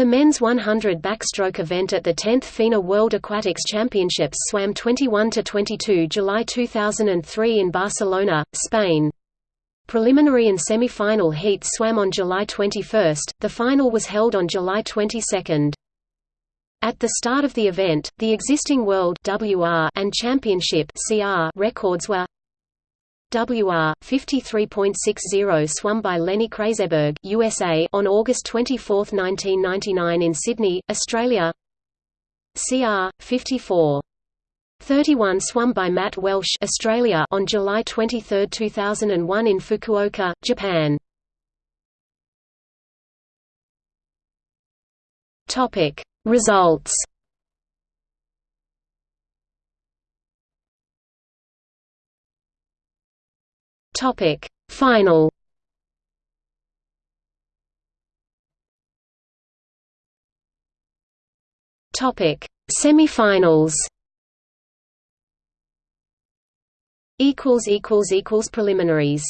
the men's 100 backstroke event at the 10th FINA World Aquatics Championships swam 21–22 July 2003 in Barcelona, Spain. Preliminary and semi-final heats swam on July 21, the final was held on July 22. At the start of the event, the existing World WR and Championship CR records were WR 53.60 swum by Lenny Krayzberg USA on August 24, 1999 in Sydney, Australia. CR 54 31 swum by Matt Welsh Australia on July 23, 2001 in Fukuoka, Japan. Topic Results Topic Final. Topic Semifinals. Equals equals equals preliminaries